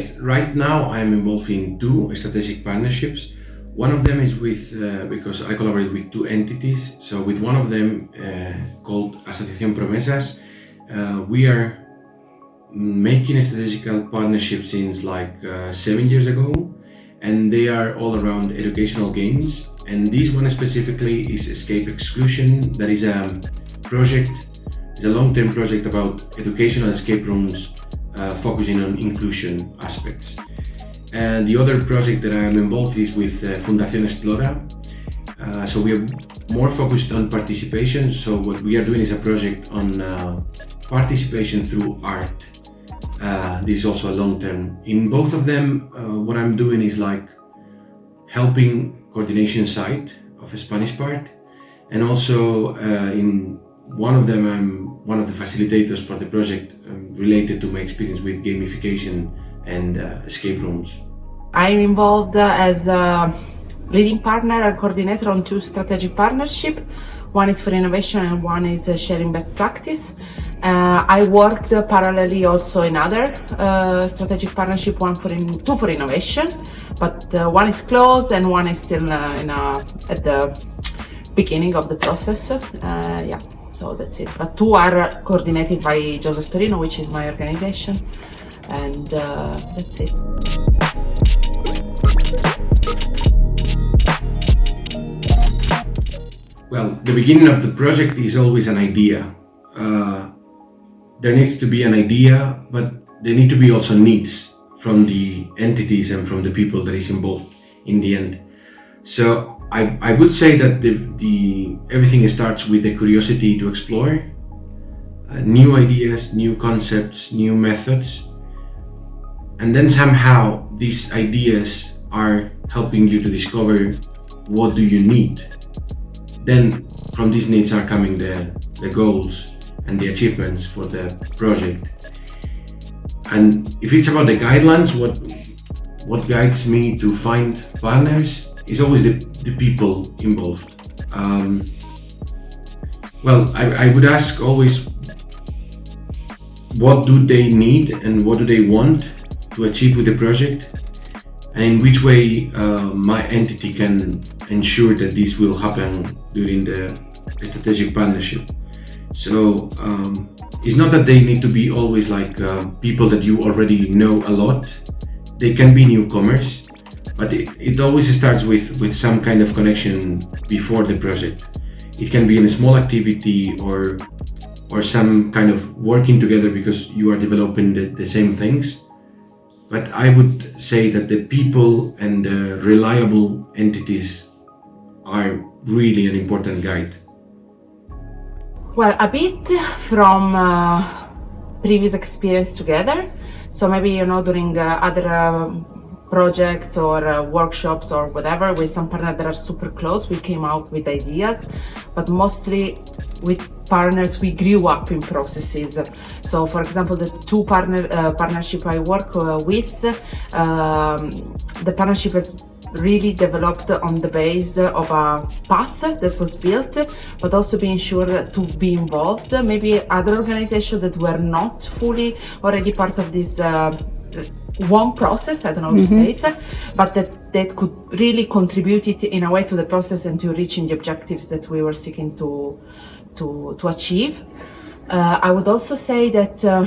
Yes, right now I'm involved in two strategic partnerships. One of them is with, uh, because I collaborate with two entities. So with one of them uh, called Asociación Promesas, uh, we are making a strategic partnerships since like uh, seven years ago and they are all around educational games and this one specifically is Escape Exclusion that is a project it's a long-term project about educational escape rooms uh, focusing on inclusion aspects. And the other project that I'm involved is with uh, Fundación Explora. Uh, so we are more focused on participation. So what we are doing is a project on uh, participation through art. Uh, this is also a long term. In both of them, uh, what I'm doing is like helping coordination side of a Spanish part. And also uh, in one of them I'm one of the facilitators for the project um, related to my experience with gamification and uh, escape rooms. I'm involved uh, as a leading partner and coordinator on two strategic partnerships. One is for innovation and one is uh, sharing best practice. Uh, I worked uh, parallelly also in other uh, strategic partnership, one for in, two for innovation, but uh, one is closed and one is still in a, at the beginning of the process. yeah, so that's it. But two are coordinated by Joseph Torino, which is my organization, and that's it. Well, the beginning of the project is always an idea. Uh, there needs to be an idea, but there need to be also needs from the entities and from the people that is involved in the end. So I, I would say that the, the everything starts with the curiosity to explore uh, new ideas, new concepts, new methods, and then somehow these ideas are helping you to discover what do you need then from these needs are coming the, the goals and the achievements for the project. And if it's about the guidelines, what what guides me to find partners is always the, the people involved. Um, well, I, I would ask always what do they need and what do they want to achieve with the project and in which way uh, my entity can ensure that this will happen during the strategic partnership. So um, it's not that they need to be always like uh, people that you already know a lot. They can be newcomers, but it, it always starts with, with some kind of connection before the project. It can be in a small activity or or some kind of working together because you are developing the, the same things. But I would say that the people and the reliable entities are really an important guide? Well, a bit from uh, previous experience together. So maybe, you know, during uh, other uh, projects or uh, workshops or whatever with some partners that are super close, we came out with ideas, but mostly with partners we grew up in processes. So for example, the two partner uh, partnership I work uh, with, um, the partnership has really developed on the base of a path that was built, but also being sure to be involved. Maybe other organizations that were not fully already part of this uh, one process, I don't know how mm -hmm. to say it, but that, that could really contribute it in a way to the process and to reaching the objectives that we were seeking to, to, to achieve. Uh, I would also say that uh,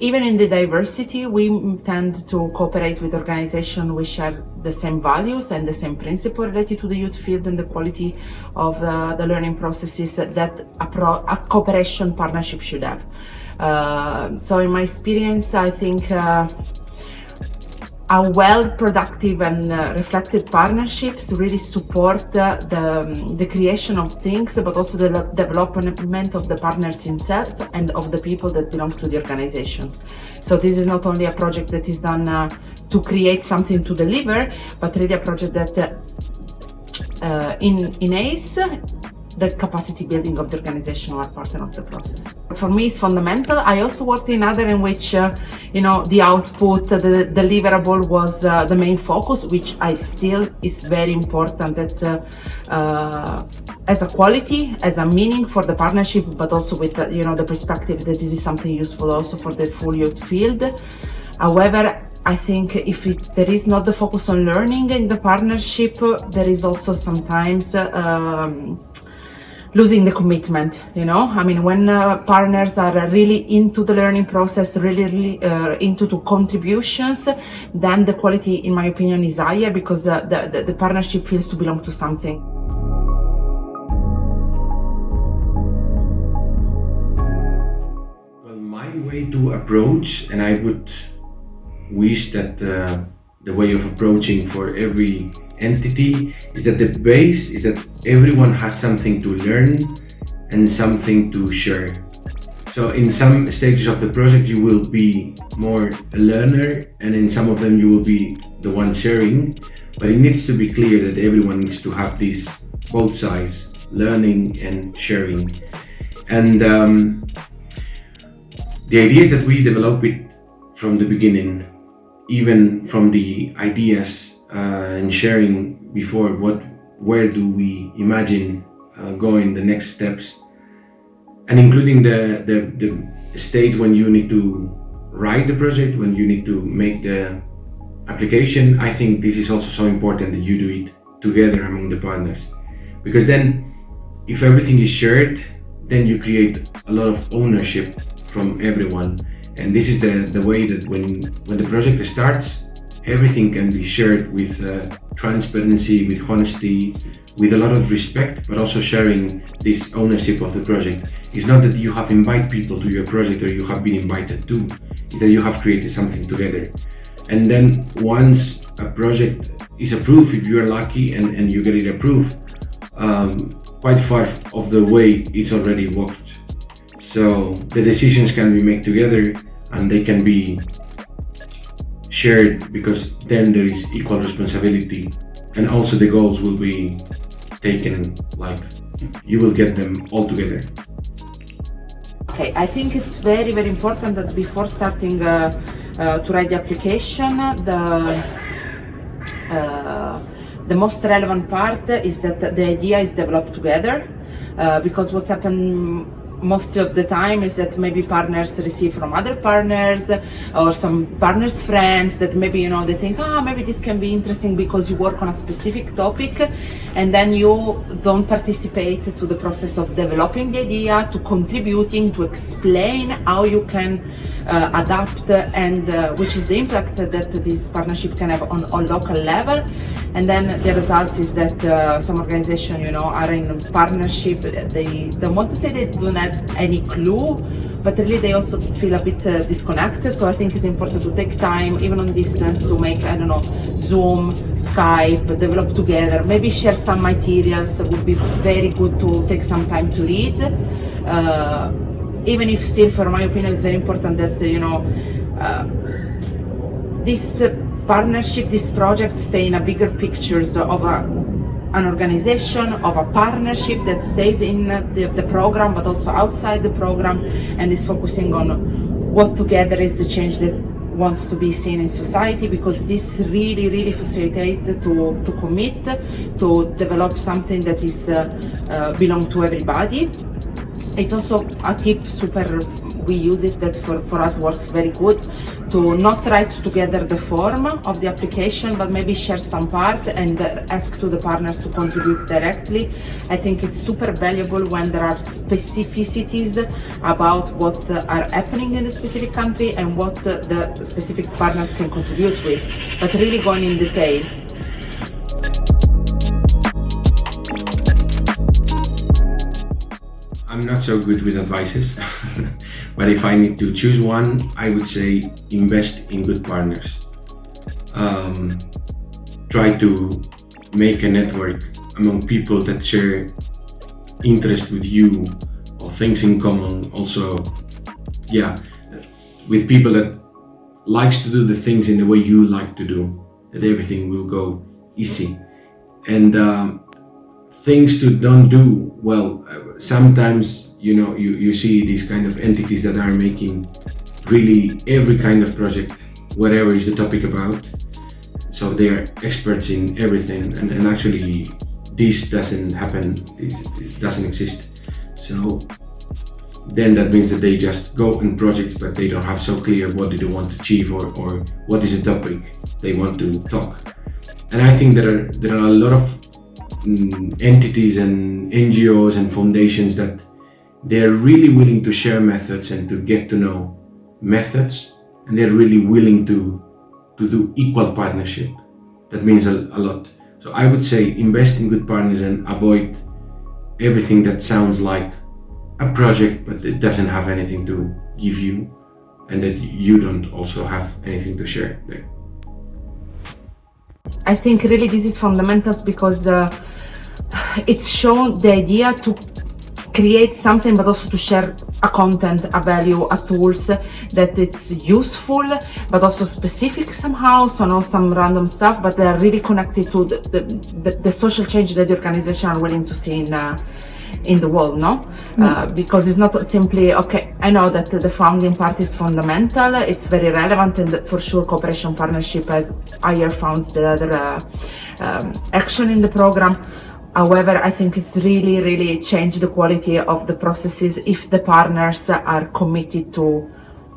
even in the diversity, we tend to cooperate with organizations which share the same values and the same principle related to the youth field and the quality of the, the learning processes that a, pro, a, cooperation partnership should have. Uh, so in my experience, I think uh, a well productive and uh, reflected partnerships really support the, um, the creation of things but also the development of the partners itself and of the people that belongs to the organizations. So this is not only a project that is done uh, to create something to deliver but really a project that uh, uh, in in ACE the capacity building of the organization are part of the process. For me, it's fundamental. I also worked in other in which, uh, you know, the output, the deliverable was uh, the main focus, which I still is very important that uh, uh as a quality, as a meaning for the partnership, but also with, you know, the perspective that this is something useful also for the full youth field. However, I think if it, there is not the focus on learning in the partnership, there is also sometimes um, losing the commitment you know? I mean when uh, partners are really into the learning process really, really uh, into the contributions then the quality in my opinion is higher because uh, the, the, the partnership feels to belong to something. Well my way to approach and i would wish that uh, the way of approaching for every entity is that the base is that everyone has something to learn and something to share. So in some stages of the project you will be more a learner and in some of them you will be the one sharing. But it needs to be clear that everyone needs to have this both sides learning and sharing. And um, the ideas that we develop it from the beginning even from the ideas uh, and sharing before what where do we imagine uh, going the next steps and including the, the, the stage when you need to write the project, when you need to make the application, I think this is also so important that you do it together among the partners. Because then, if everything is shared, then you create a lot of ownership from everyone. And this is the, the way that when, when the project starts, everything can be shared with uh, transparency, with honesty, with a lot of respect, but also sharing this ownership of the project. It's not that you have invited people to your project or you have been invited to, it's that you have created something together. And then once a project is approved, if you are lucky and, and you get it approved, um, quite far of the way it's already walked. So the decisions can be made together and they can be shared because then there is equal responsibility. And also the goals will be taken like you will get them all together. Okay i think it's very very important that before starting uh, uh, to write the application the uh, the most relevant part is that the idea is developed together uh, because what's happened mostly of the time is that maybe partners receive from other partners or some partners friends that maybe you know they think ah oh, maybe this can be interesting because you work on a specific topic and then you don't participate to the process of developing the idea to contributing to explain how you can uh, adapt and uh, which is the impact that this partnership can have on, on local level and then the results is that uh, some organization you know are in partnership. They don't want to say they don't have any clue but really they also feel a bit uh, disconnected. So i think it's important to take time even on distance to make i don't know zoom skype develop together. Maybe share some materials. Would be very good to take some time to read. Uh, even if still for my opinion it's very important that you know uh, this partnership, this project stay in a bigger pictures of a, an organization, of a partnership that stays in the, the program, but also outside the program, and is focusing on what together is the change that wants to be seen in society because this really really facilitates to, to commit to develop something that is uh, uh, belong to everybody. It's also a tip super we use it that for, for us works very good to not write together the form of the application but maybe share some part and uh, ask to the partners to contribute directly. I think it's super valuable when there are specificities about what uh, are happening in the specific country and what the specific partners can contribute with but really going in detail. I'm not so good with advices, but if I need to choose one, I would say invest in good partners. Um, try to make a network among people that share interest with you or things in common. Also, yeah, with people that likes to do the things in the way you like to do, that everything will go easy. And um, things to don't do well sometimes you know you, you see these kind of entities that are making really every kind of project whatever is the topic about so they are experts in everything and, and actually this doesn't happen it, doesn't exist so then that means that they just go in projects but they don't have so clear what they want to achieve or, or what is the topic they want to talk. And I think there are there are a lot of mm, entities and NGOs and foundations that they're really willing to share methods and to get to know methods and they're really willing to to do equal partnership. That means a, a lot. So I would say invest in good partners and avoid everything that sounds like a project but it doesn't have anything to give you and that you don't also have anything to share there. I think really this is fundamentals because uh, it's shown the idea to create something but also to share a content, a value, a tools that it's useful but also specific somehow, so not some random stuff, but they are really connected to the, the, the, the social change that the organization are willing to see in uh, in the world, no? Mm. Uh, because it's not simply, okay, I know that the founding part is fundamental, it's very relevant and for sure cooperation partnership has higher funds the other uh, um, action in the program. However, I think it's really, really changed the quality of the processes if the partners are committed to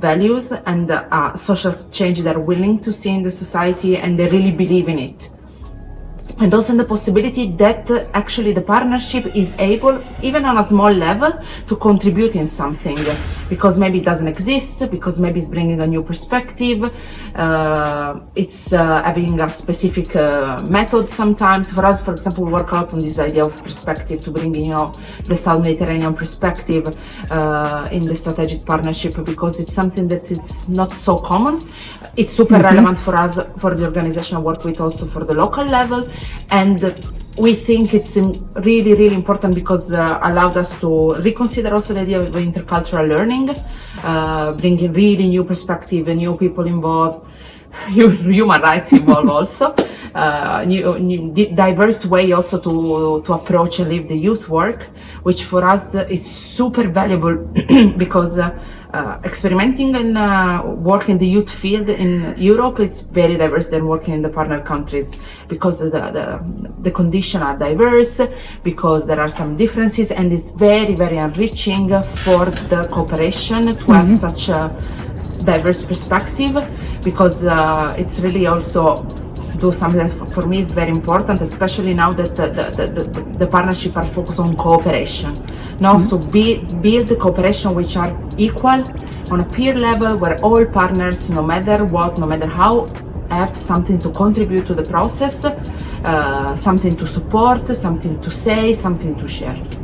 values and uh, social change they're willing to see in the society and they really believe in it. And also in the possibility that uh, actually the partnership is able, even on a small level, to contribute in something because maybe it doesn't exist, because maybe it's bringing a new perspective, uh, it's uh, having a specific uh, method sometimes. For us, for example, we work out on this idea of perspective to bring, you know, the South Mediterranean perspective uh, in the strategic partnership because it's something that is not so common. It's super mm -hmm. relevant for us, for the organization I work with also for the local level and we think it's really really important because uh, allowed us to reconsider also the idea of intercultural learning uh, bringing really new perspective and new people involved human rights involved also uh, new, new, diverse way also to to approach and live the youth work which for us is super valuable because uh, experimenting and uh, working the youth field in Europe is very diverse than working in the partner countries because the, the, the conditions are diverse, because there are some differences and it's very, very enriching for the cooperation to mm -hmm. have mm-hmm. such a diverse perspective because uh, it's really also do something that for me is very important, especially now that the, the, the, the partnership are focused on cooperation. Now, mm -hmm. so be, build the cooperation which are equal on a peer level where all partners, no matter what, no matter how, have something to contribute to the process, uh, something to support, something to say, something to share.